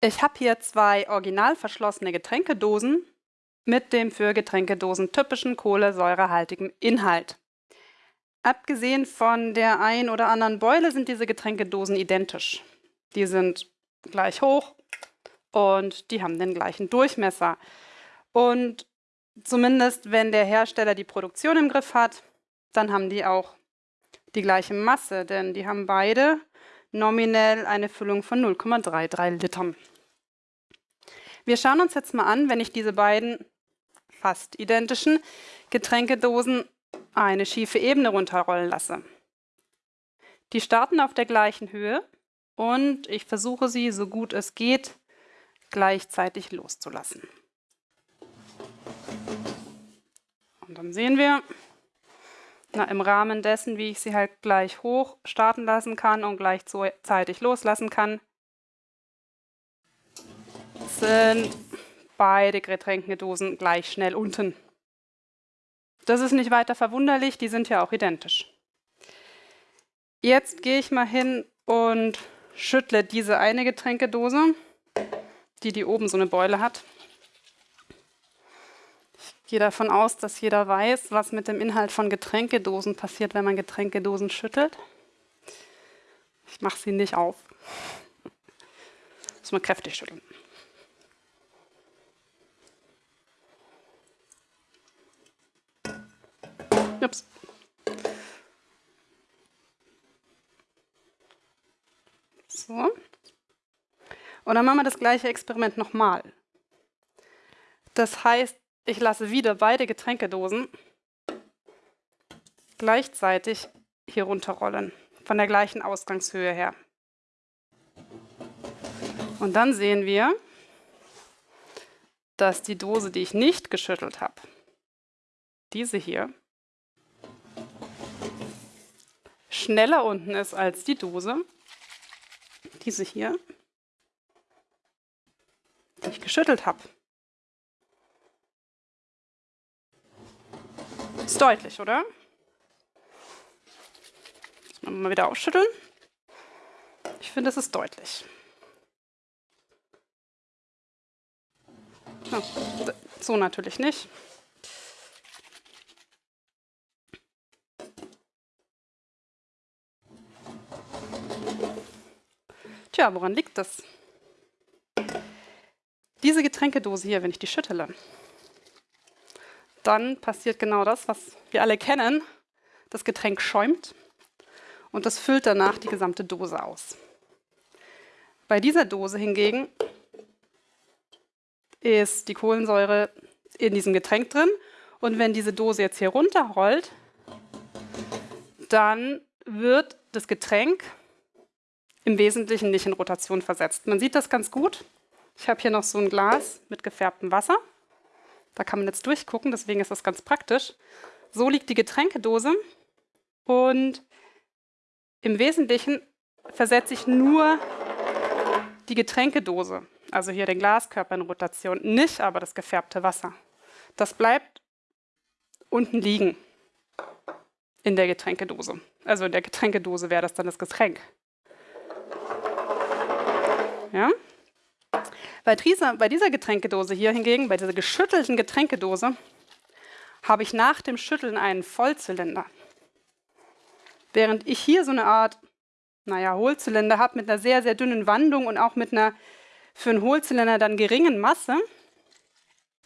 Ich habe hier zwei original verschlossene Getränkedosen mit dem für Getränkedosen typischen kohlensäurehaltigen Inhalt. Abgesehen von der ein oder anderen Beule sind diese Getränkedosen identisch. Die sind gleich hoch und die haben den gleichen Durchmesser. Und zumindest wenn der Hersteller die Produktion im Griff hat, dann haben die auch die gleiche Masse, denn die haben beide nominell eine Füllung von 0,33 Litern. Wir schauen uns jetzt mal an, wenn ich diese beiden fast identischen Getränkedosen eine schiefe Ebene runterrollen lasse. Die starten auf der gleichen Höhe und ich versuche sie, so gut es geht, gleichzeitig loszulassen. Und dann sehen wir, na, im Rahmen dessen, wie ich sie halt gleich hoch starten lassen kann und gleichzeitig loslassen kann, sind beide Getränkedosen gleich schnell unten. Das ist nicht weiter verwunderlich, die sind ja auch identisch. Jetzt gehe ich mal hin und schüttle diese eine Getränkedose, die die oben so eine Beule hat. Gehe davon aus, dass jeder weiß, was mit dem Inhalt von Getränkedosen passiert, wenn man Getränkedosen schüttelt. Ich mache sie nicht auf. Muss man kräftig schütteln. Ups. So. Und dann machen wir das gleiche Experiment nochmal. Das heißt, ich lasse wieder beide Getränkedosen gleichzeitig hier runterrollen, von der gleichen Ausgangshöhe her. Und dann sehen wir, dass die Dose, die ich nicht geschüttelt habe, diese hier, schneller unten ist als die Dose, diese hier, die ich geschüttelt habe. Ist deutlich, oder? Mal wieder ausschütteln. Ich finde, es ist deutlich. so natürlich nicht. Tja, woran liegt das? Diese Getränkedose hier, wenn ich die schüttele, dann passiert genau das, was wir alle kennen. Das Getränk schäumt und das füllt danach die gesamte Dose aus. Bei dieser Dose hingegen ist die Kohlensäure in diesem Getränk drin und wenn diese Dose jetzt hier runterrollt, dann wird das Getränk im Wesentlichen nicht in Rotation versetzt. Man sieht das ganz gut. Ich habe hier noch so ein Glas mit gefärbtem Wasser. Da kann man jetzt durchgucken, deswegen ist das ganz praktisch. So liegt die Getränkedose und im Wesentlichen versetze ich nur die Getränkedose, also hier den Glaskörper in Rotation, nicht aber das gefärbte Wasser. Das bleibt unten liegen in der Getränkedose. Also in der Getränkedose wäre das dann das Getränk. Ja? Bei, dieser, bei dieser Getränkedose hier hingegen, bei dieser geschüttelten Getränkedose, habe ich nach dem Schütteln einen Vollzylinder. Während ich hier so eine Art, naja, Hohlzylinder habe mit einer sehr, sehr dünnen Wandung und auch mit einer für einen Hohlzylinder dann geringen Masse,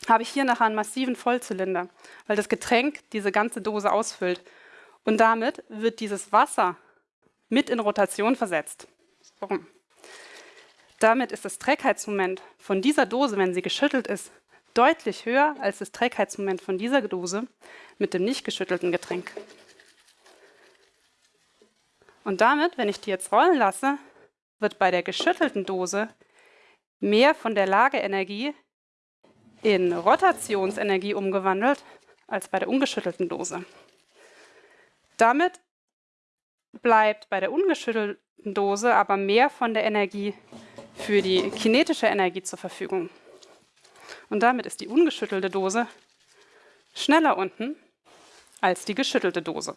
habe ich hier nachher einen massiven Vollzylinder, weil das Getränk diese ganze Dose ausfüllt. Und damit wird dieses Wasser mit in Rotation versetzt. So. Damit ist das Trägheitsmoment von dieser Dose, wenn sie geschüttelt ist, deutlich höher als das Trägheitsmoment von dieser Dose mit dem nicht geschüttelten Getränk. Und damit, wenn ich die jetzt rollen lasse, wird bei der geschüttelten Dose mehr von der Lageenergie in Rotationsenergie umgewandelt als bei der ungeschüttelten Dose. Damit bleibt bei der ungeschüttelten Dose aber mehr von der Energie für die kinetische Energie zur Verfügung. Und damit ist die ungeschüttelte Dose schneller unten als die geschüttelte Dose.